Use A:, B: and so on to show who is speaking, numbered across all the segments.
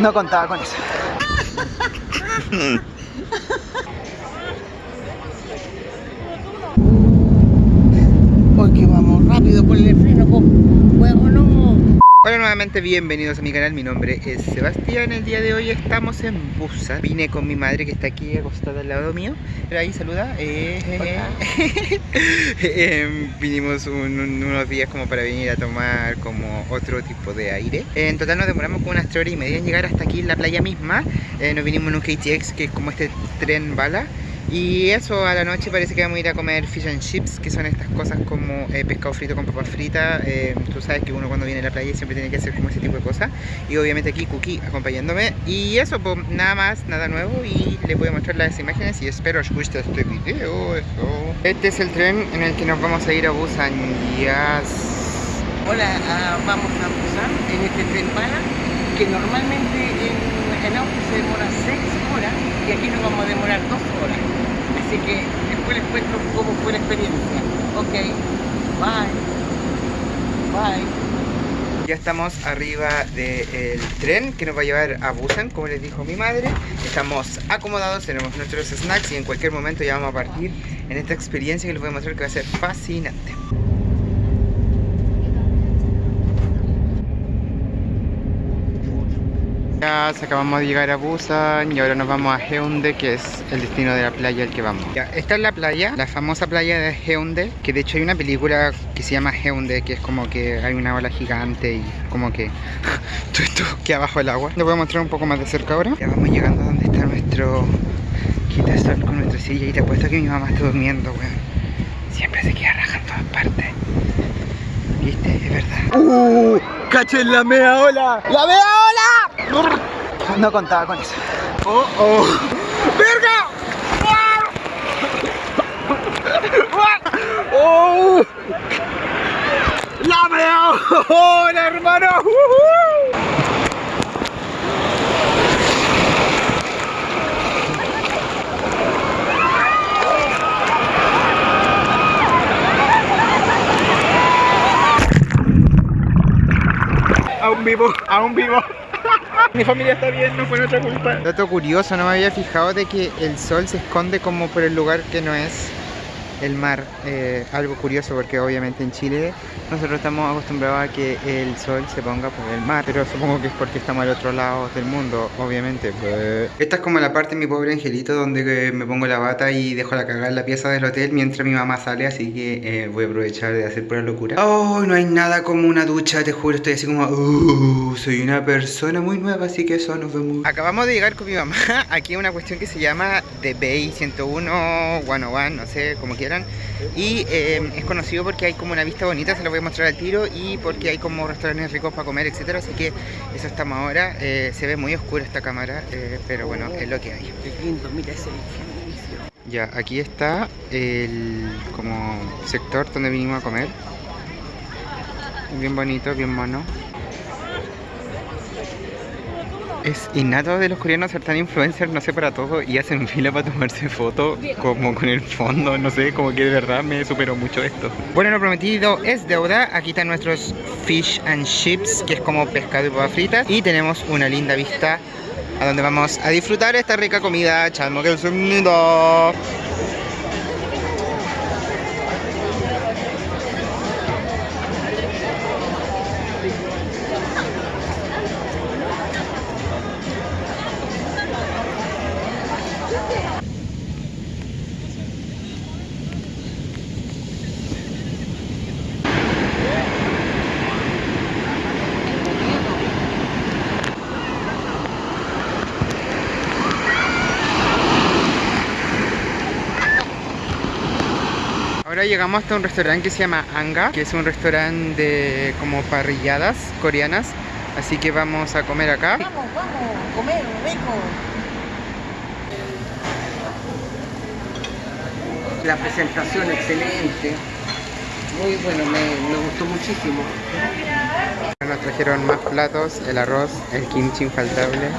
A: No contaba con eso. Porque vamos rápido por el no. Hola nuevamente, bienvenidos a mi canal, mi nombre es Sebastián. El día de hoy estamos en Busan Vine con mi madre que está aquí acostada al lado mío. Pero ahí saluda eh, eh, Vinimos unos días como para venir a tomar como otro tipo de aire. En total nos demoramos como unas 3 horas y media en llegar hasta aquí en la playa misma. Eh, Nos vinimos en un KTX que es como este tren bala y eso, a la noche parece que vamos a ir a comer fish and chips, que son estas cosas como eh, pescado frito con papas fritas. Eh, tú sabes que uno cuando viene a la playa siempre tiene que hacer como ese tipo de cosas. Y obviamente aquí Cookie acompañándome. Y eso, pues nada más, nada nuevo. Y les voy a mostrar las imágenes y espero os guste este video. Eso. Este es el tren en el que nos vamos a ir a Busan. Yes.
B: Hola, uh, vamos a Busan en este tren para que normalmente en, en auto se demora 6 horas y aquí nos vamos a demorar 2 horas. Así que después les cuento cómo fue la experiencia. Ok, bye. Bye.
A: Ya estamos arriba del tren que nos va a llevar a Busan, como les dijo mi madre. Estamos acomodados, tenemos nuestros snacks y en cualquier momento ya vamos a partir en esta experiencia que les voy a mostrar que va a ser fascinante. Ya acabamos de llegar a Busan y ahora nos vamos a Heunde que es el destino de la playa al que vamos ya, Esta es la playa, la famosa playa de Heunde que de hecho hay una película que se llama Heunde que es como que hay una ola gigante y como que todo esto queda abajo del agua Les voy a mostrar un poco más de cerca ahora Ya vamos llegando a donde está nuestro quitasol con nuestra silla y te apuesto que mi mamá está durmiendo, weón Siempre se queda raja en todas partes ¿Viste? Es verdad ¡Uh! ¡Cachen la mea ola! ¡La mea ola! No contaba con eso. ¡Oh, oh! ¡Verga! ¡Oh! ¡La mea ola, hermano! aún vivo, aún vivo. Mi familia está bien, no fue nuestra culpa. Dato curioso, no me había fijado de que el sol se esconde como por el lugar que no es el mar. Eh, algo curioso porque obviamente en Chile nosotros estamos acostumbrados a que el sol se ponga por el mar, pero supongo que es porque estamos al otro lado del mundo, obviamente. Pues. Esta es como la parte de mi pobre angelito donde me pongo la bata y dejo la cagada en la pieza del hotel mientras mi mamá sale, así que eh, voy a aprovechar de hacer pura locura. Oh, no hay nada como una ducha, te juro, estoy así como, uh, soy una persona muy nueva, así que eso nos vemos. Acabamos de llegar con mi mamá aquí a una cuestión que se llama The Bay 101 101, no sé, como quieran. Y eh, es conocido porque hay como una vista bonita, se lo voy a mostrar al tiro y porque hay como restaurantes ricos para comer, etcétera, así que eso estamos ahora. Eh, se ve muy oscura esta cámara, eh, pero bueno, es lo que hay.
B: mira ese
A: Ya, aquí está el como sector donde vinimos a comer. Bien bonito, bien mono es innato de los coreanos ser tan influencers, no sé, para todo y hacen fila para tomarse fotos como con el fondo, no sé, como que de verdad me superó mucho esto. Bueno, lo prometido es deuda, aquí están nuestros fish and chips, que es como pescado y papas fritas. Y tenemos una linda vista a donde vamos a disfrutar esta rica comida, chalmo que el Ahora llegamos hasta un restaurante que se llama Anga, que es un restaurante de como parrilladas coreanas. Así que vamos a comer acá.
B: Vamos, vamos, comer, rico. La presentación excelente. Muy bueno, me, me gustó muchísimo.
A: Nos trajeron más platos, el arroz, el kimchi infaltable.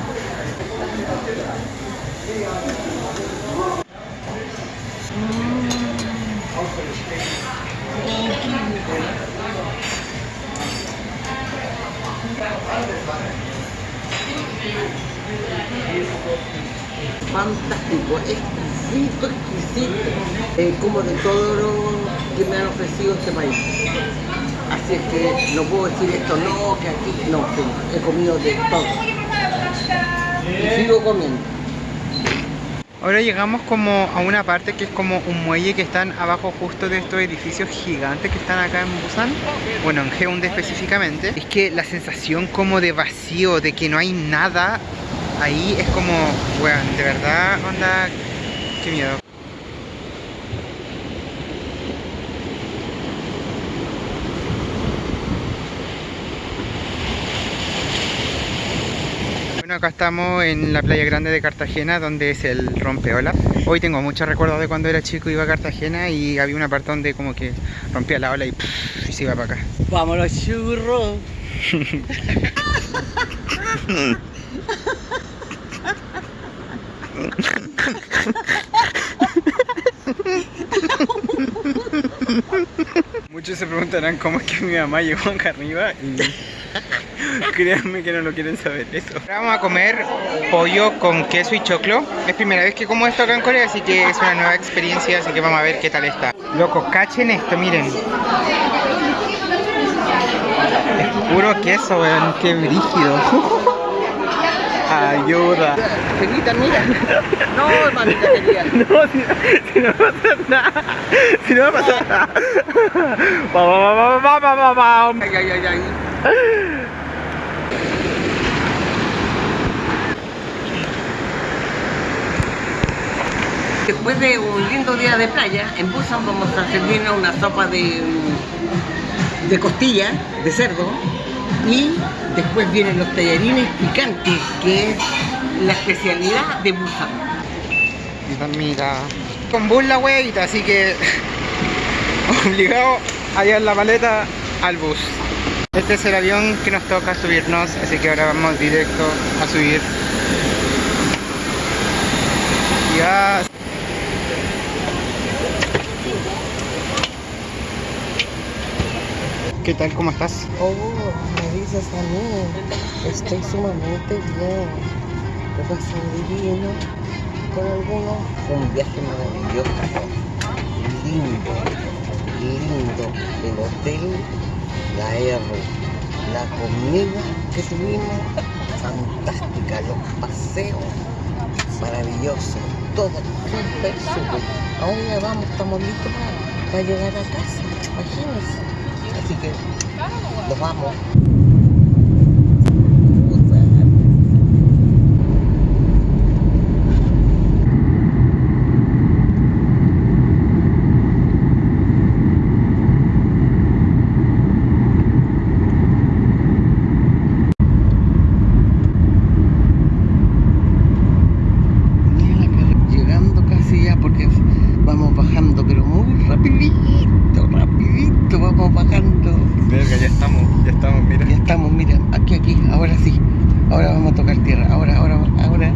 B: Fantástico, exquisito, exquisito. Eh, como de todo lo que me han ofrecido este país. Así es que no puedo decir esto no, que aquí no, he comido de todo. Y sigo comiendo.
A: Ahora llegamos como a una parte que es como un muelle que están abajo justo de estos edificios gigantes que están acá en Busan. Bueno, en Hyundai específicamente. Es que la sensación como de vacío, de que no hay nada ahí es como, weón, de verdad, onda, qué miedo. Acá estamos en la playa grande de Cartagena, donde es el rompeola. Hoy tengo muchos recuerdos de cuando era chico, iba a Cartagena y había una parte donde como que rompía la ola y, pff, y se iba para acá.
B: Vámonos, churro.
A: Muchos se preguntarán cómo es que mi mamá llegó acá arriba y créanme que no lo quieren saber eso. Ahora vamos a comer pollo con queso y choclo. Es primera vez que como esto acá en Corea, así que es una nueva experiencia, así que vamos a ver qué tal está. Loco, cachen esto, miren. Es puro queso, weón, qué brígido. Ayuda.
B: Felita, mira. No, mamita querida.
A: No, si, si no va a pasar nada. Si no va a pasar nada. Va, va, va, va, va, va, va, va.
B: Ay, ay, ay, ay. Después de un lindo día de playa, en Busan vamos a servirnos una sopa de, de costilla, de cerdo, y después vienen los tallarines picantes, que es la especialidad de Busan.
A: Mira, con bus la huevita, así que obligado a llevar la maleta al bus. Este es el avión que nos toca subirnos, así que ahora vamos directo a subir. Ya. ¿Qué tal? ¿Cómo estás?
B: Oh, me dices a mí, estoy sumamente bien. Lo pasé divino con algunos. Fue un viaje maravilloso, lindo, lindo. El hotel, la R, la comida que tuvimos, fantástica. Los paseos, maravilloso. Todo súper, súper. Ahora vamos, estamos listos para llegar a casa, imagínense. Así que nos vamos. Llegando casi ya porque vamos bajando, pero muy rapidito, rapidito vamos bajando.
A: Verga, ya estamos, ya estamos, mira.
B: Ya estamos, mira, aquí, aquí, ahora sí. Ahora vamos a tocar tierra. Ahora, ahora, ahora.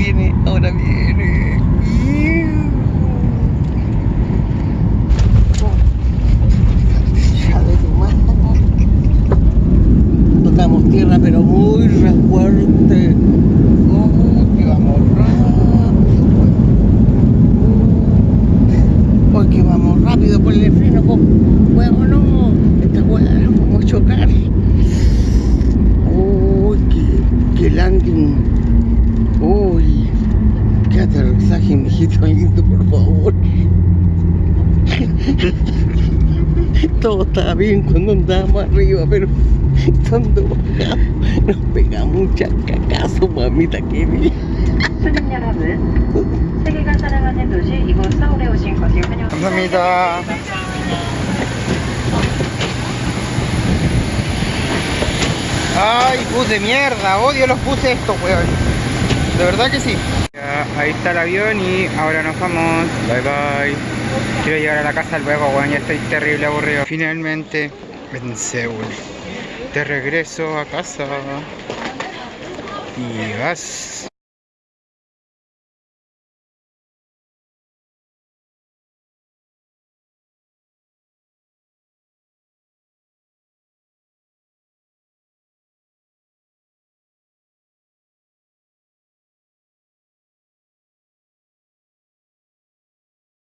B: Ahora viene, ahora viene. Hija de tu madre. Tocamos tierra, pero muy re fuerte. Oh, que vamos rápido. Hoy que vamos rápido por el freno, po. Huevo no, esta hueá vamos a chocar. Uy, qué, qué landing. Uy, qué aterrizaje, mijito lindo, por favor estaba bien cuando andábamos arriba, pero cuando bajamos nos pegamos un chacacazo, mamita querida.
A: Mamita. Ay, bus de mierda, odio los buses estos, weón. De verdad que sí. Ya, ahí está el avión y ahora nos vamos. Bye bye. Quiero llegar a la casa luego, weón, ya estoy terrible aburrido. Finalmente en Seúl. De regreso a casa. Y vas.